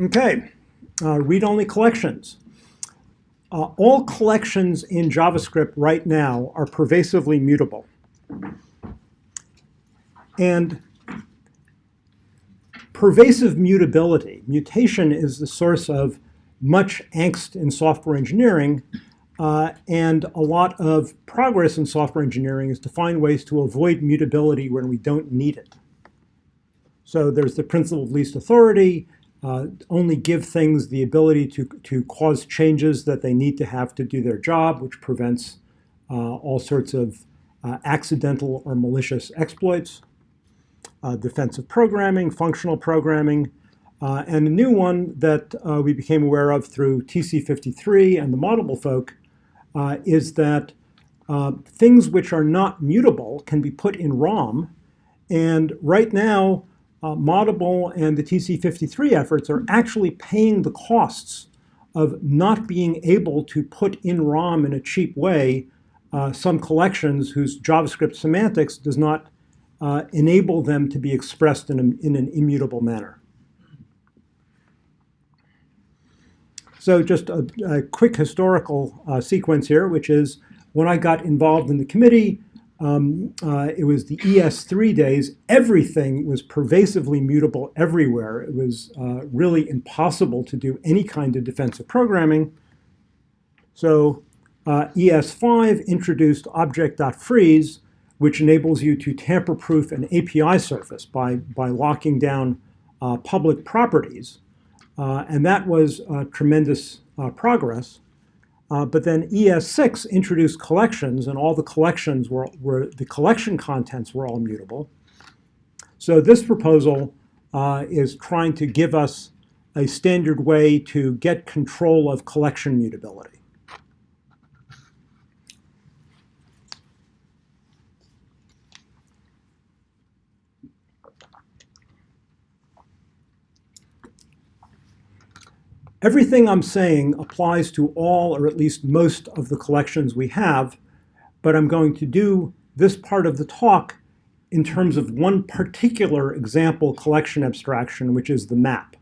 Okay, uh, read-only collections. Uh, all collections in JavaScript right now are pervasively mutable. And pervasive mutability, mutation is the source of much angst in software engineering, uh, and a lot of progress in software engineering is to find ways to avoid mutability when we don't need it. So there's the principle of least authority, uh, only give things the ability to, to cause changes that they need to have to do their job, which prevents uh, all sorts of uh, accidental or malicious exploits. Uh, defensive programming, functional programming, uh, and a new one that uh, we became aware of through TC53 and the Moddable folk is that things which are not mutable can be put in ROM. And right now, uh, Moddable and the TC53 efforts are actually paying the costs of not being able to put in ROM in a cheap way uh, some collections whose JavaScript semantics does not uh, enable them to be expressed in, a, in an immutable manner. So just a, a quick historical uh, sequence here, which is when I got involved in the committee, um, uh, it was the ES3 days. Everything was pervasively mutable everywhere. It was uh, really impossible to do any kind of defensive programming. So uh, ES5 introduced object.freeze, which enables you to tamper-proof an API surface by, by locking down uh, public properties. Uh, and that was tremendous uh, progress. Uh, but then ES6 introduced collections, and all the collections were, were the collection contents were all mutable. So this proposal uh, is trying to give us a standard way to get control of collection mutability. Everything I'm saying applies to all or at least most of the collections we have, but I'm going to do this part of the talk in terms of one particular example collection abstraction, which is the map.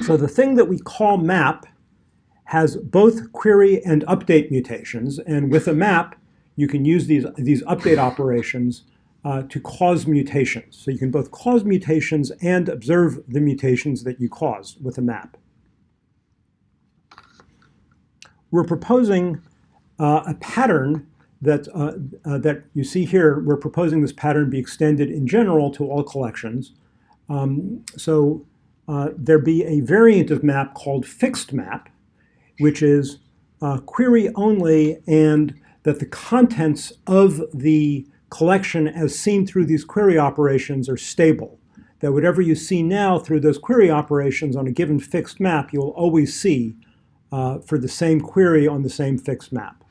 So the thing that we call map has both query and update mutations, and with a map, you can use these, these update operations uh, to cause mutations. So you can both cause mutations and observe the mutations that you cause with a map we're proposing uh, a pattern that, uh, uh, that you see here. We're proposing this pattern be extended in general to all collections. Um, so uh, there be a variant of map called fixed map, which is uh, query only and that the contents of the collection as seen through these query operations are stable. That whatever you see now through those query operations on a given fixed map, you'll always see uh, for the same query on the same fixed map.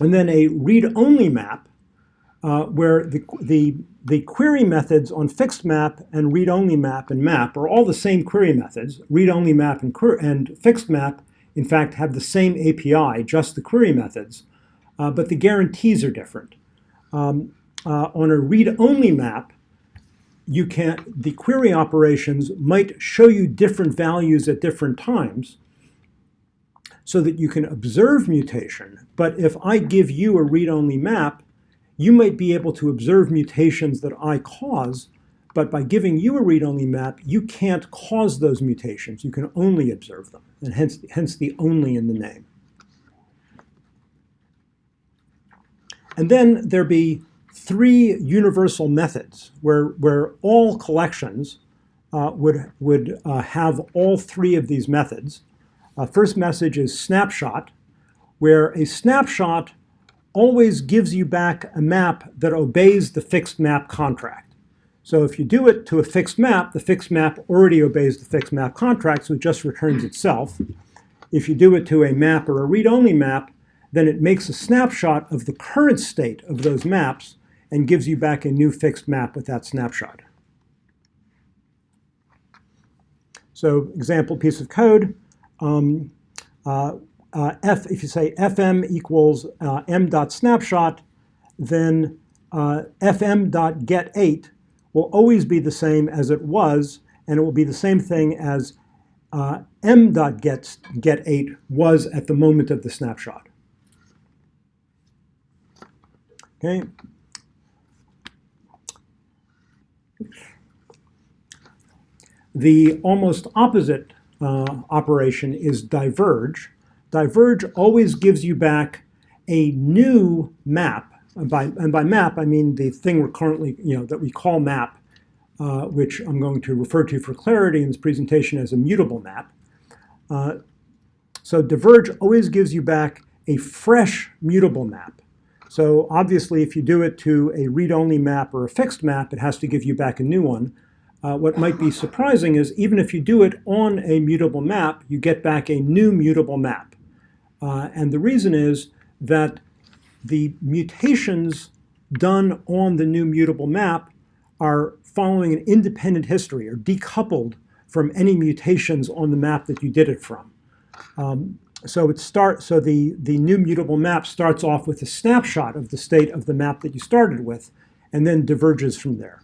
And then a read-only map uh, where the, the, the query methods on fixed map and read-only map and map are all the same query methods. Read-only map and, and fixed map, in fact, have the same API, just the query methods, uh, but the guarantees are different. Um, uh, on a read-only map, you can, the query operations might show you different values at different times so that you can observe mutation. But if I give you a read-only map, you might be able to observe mutations that I cause, but by giving you a read-only map, you can't cause those mutations. You can only observe them, and hence, hence the only in the name. And then there be three universal methods where, where all collections uh, would, would uh, have all three of these methods. Uh, first message is snapshot, where a snapshot always gives you back a map that obeys the fixed map contract. So if you do it to a fixed map, the fixed map already obeys the fixed map contract, so it just returns itself. If you do it to a map or a read-only map, then it makes a snapshot of the current state of those maps and gives you back a new fixed map with that snapshot. So example piece of code, um, uh, uh, f, if you say fm equals uh, m.snapshot, then uh, fm.get8 will always be the same as it was, and it will be the same thing as uh, m.get get 8 was at the moment of the snapshot. Okay. The almost opposite uh, operation is diverge. Diverge always gives you back a new map. And by, and by map, I mean the thing we're currently, you know, that we call map uh, which I'm going to refer to for clarity in this presentation as a mutable map. Uh, so diverge always gives you back a fresh mutable map. So obviously, if you do it to a read-only map or a fixed map, it has to give you back a new one. Uh, what might be surprising is even if you do it on a mutable map, you get back a new mutable map. Uh, and the reason is that the mutations done on the new mutable map are following an independent history or decoupled from any mutations on the map that you did it from. Um, so it start, so the, the new mutable map starts off with a snapshot of the state of the map that you started with, and then diverges from there.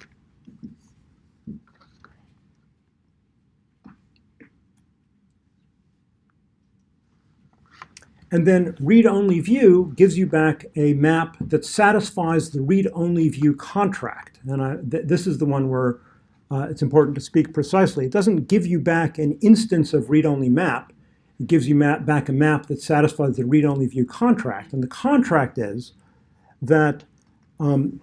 And then read-only view gives you back a map that satisfies the read-only view contract. And I, th this is the one where uh, it's important to speak precisely. It doesn't give you back an instance of read-only map. It gives you map, back a map that satisfies the read-only view contract. And the contract is that, um,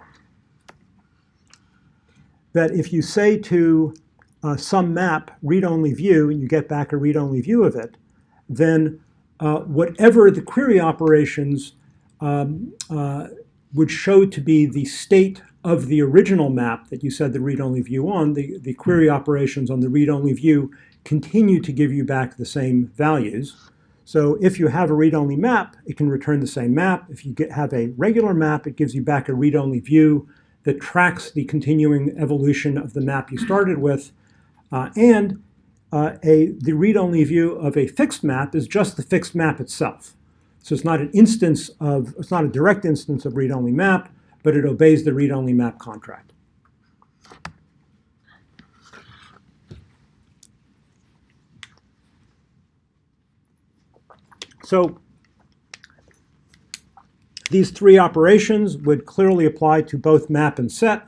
that if you say to uh, some map read-only view and you get back a read-only view of it, then uh, whatever the query operations um, uh, would show to be the state of the original map that you said the read-only view on, the, the query operations on the read-only view continue to give you back the same values. So if you have a read-only map, it can return the same map. If you get, have a regular map, it gives you back a read-only view that tracks the continuing evolution of the map you started with. Uh, and uh, a, the read-only view of a fixed map is just the fixed map itself. So it's not an instance of, it's not a direct instance of read-only map, but it obeys the read-only map contract. So these three operations would clearly apply to both map and set.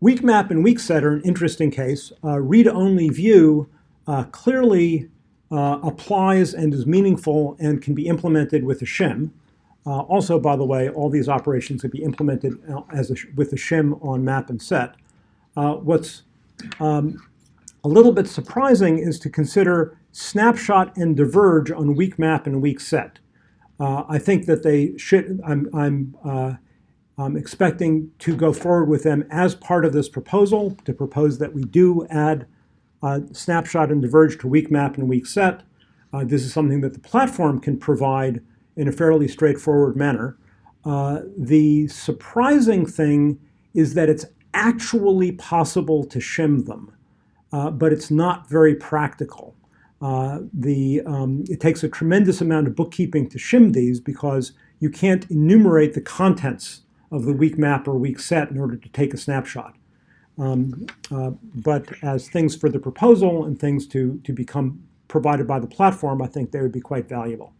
Weak map and weak set are an interesting case. Uh, Read-only view uh, clearly uh, applies and is meaningful and can be implemented with a shim. Uh, also, by the way, all these operations can be implemented uh, as a, with a shim on map and set. Uh, what's um, a little bit surprising is to consider snapshot and diverge on weak map and weak set. I think that they should, I'm, I'm I'm expecting to go forward with them as part of this proposal, to propose that we do add uh, snapshot and diverge to weak map and weak set. Uh, this is something that the platform can provide in a fairly straightforward manner. Uh, the surprising thing is that it's actually possible to shim them, uh, but it's not very practical. Uh, the, um, it takes a tremendous amount of bookkeeping to shim these because you can't enumerate the contents of the weak map or weak set in order to take a snapshot. Um, uh, but as things for the proposal and things to, to become provided by the platform, I think they would be quite valuable.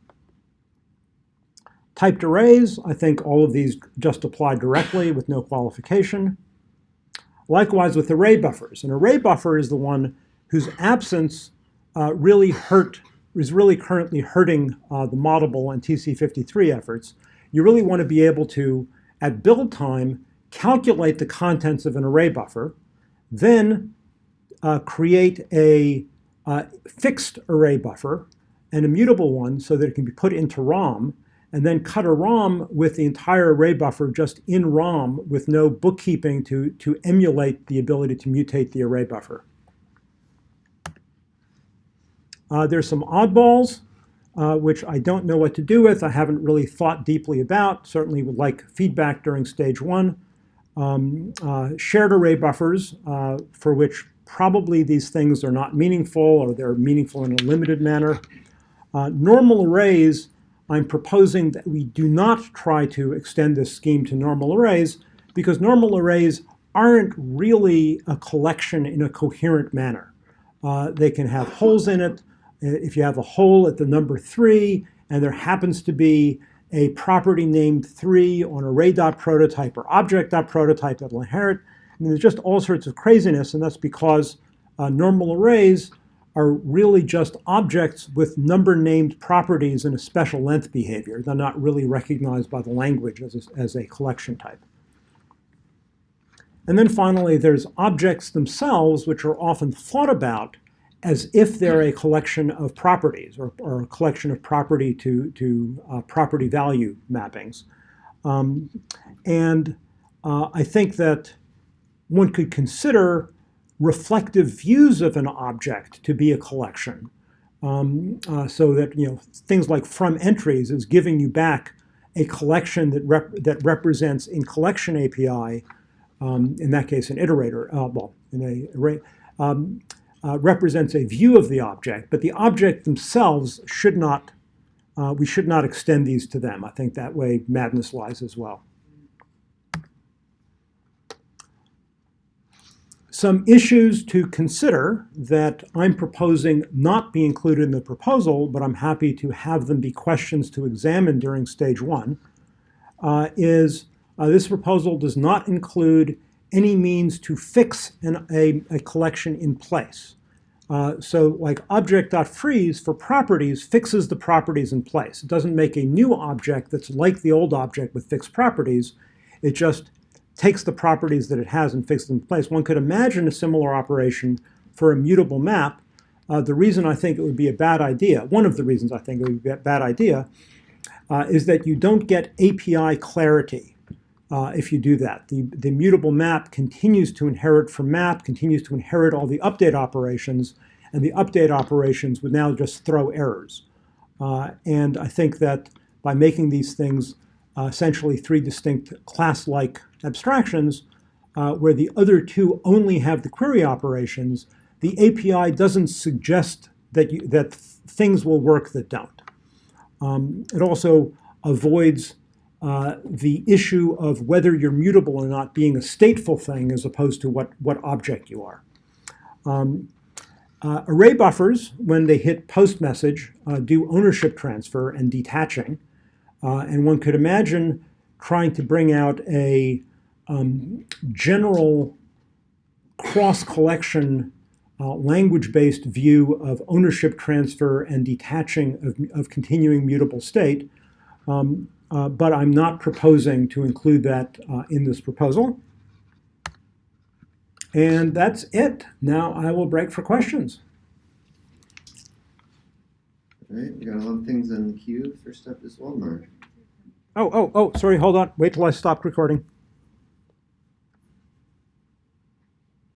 Typed arrays, I think all of these just apply directly with no qualification. Likewise with array buffers. An array buffer is the one whose absence uh, really hurt, is really currently hurting uh, the Moddable and TC53 efforts. You really want to be able to at build time, calculate the contents of an array buffer, then uh, create a uh, fixed array buffer, an immutable one so that it can be put into ROM, and then cut a ROM with the entire array buffer just in ROM with no bookkeeping to, to emulate the ability to mutate the array buffer. Uh, there's some oddballs uh, which I don't know what to do with. I haven't really thought deeply about. Certainly would like feedback during stage one. Um, uh, shared array buffers, uh, for which probably these things are not meaningful or they're meaningful in a limited manner. Uh, normal arrays, I'm proposing that we do not try to extend this scheme to normal arrays because normal arrays aren't really a collection in a coherent manner. Uh, they can have holes in it. If you have a hole at the number three, and there happens to be a property named three on array.prototype or object.prototype that will inherit, I mean, there's just all sorts of craziness, and that's because uh, normal arrays are really just objects with number named properties and a special length behavior. They're not really recognized by the language as a, as a collection type. And then finally, there's objects themselves, which are often thought about as if they're a collection of properties or, or a collection of property to, to uh, property value mappings. Um, and uh, I think that one could consider reflective views of an object to be a collection. Um, uh, so that you know things like from entries is giving you back a collection that rep that represents in collection API, um, in that case an iterator, uh, well, in a array, um, uh, represents a view of the object, but the object themselves should not, uh, we should not extend these to them. I think that way madness lies as well. Some issues to consider that I'm proposing not be included in the proposal, but I'm happy to have them be questions to examine during stage one, uh, is uh, this proposal does not include any means to fix an, a, a, collection in place. Uh, so like object.freeze for properties fixes the properties in place. It doesn't make a new object that's like the old object with fixed properties. It just takes the properties that it has and fixes them in place. One could imagine a similar operation for a mutable map. Uh, the reason I think it would be a bad idea, one of the reasons I think it would be a bad idea, uh, is that you don't get API clarity uh, if you do that. The, the mutable map continues to inherit from map, continues to inherit all the update operations, and the update operations would now just throw errors. Uh, and I think that by making these things uh, essentially three distinct class-like abstractions, uh, where the other two only have the query operations, the API doesn't suggest that, you, that things will work that don't. Um, it also avoids uh, the issue of whether you're mutable or not being a stateful thing as opposed to what, what object you are. Um, uh, array buffers, when they hit post message, uh, do ownership transfer and detaching. Uh, and one could imagine trying to bring out a um, general cross-collection uh, language-based view of ownership transfer and detaching of, of continuing mutable state. Um, uh, but I'm not proposing to include that uh, in this proposal. And that's it. Now I will break for questions. All right, we got a lot of things on the queue. First up is Waldemar. Oh, oh, oh, sorry, hold on. Wait till I stop recording.